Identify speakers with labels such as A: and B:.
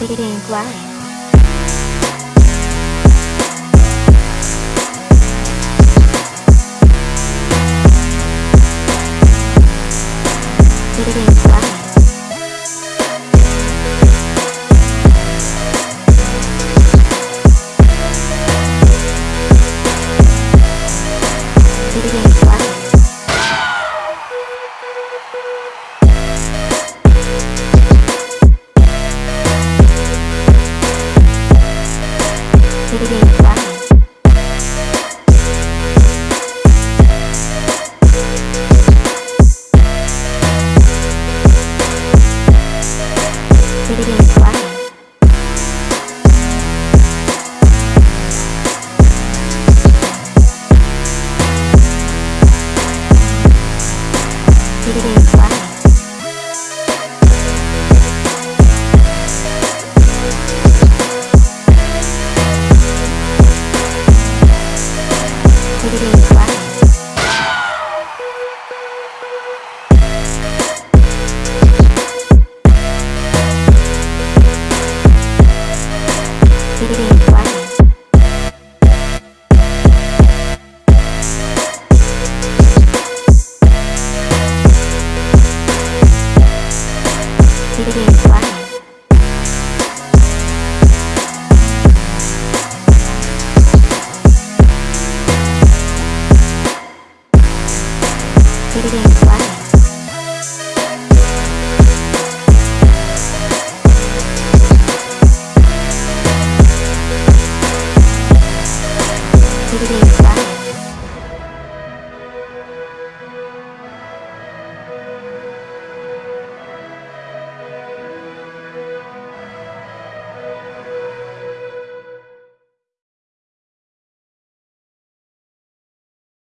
A: Pink Light. Pink Light. Pink Light. Terima kasih Menjadi suara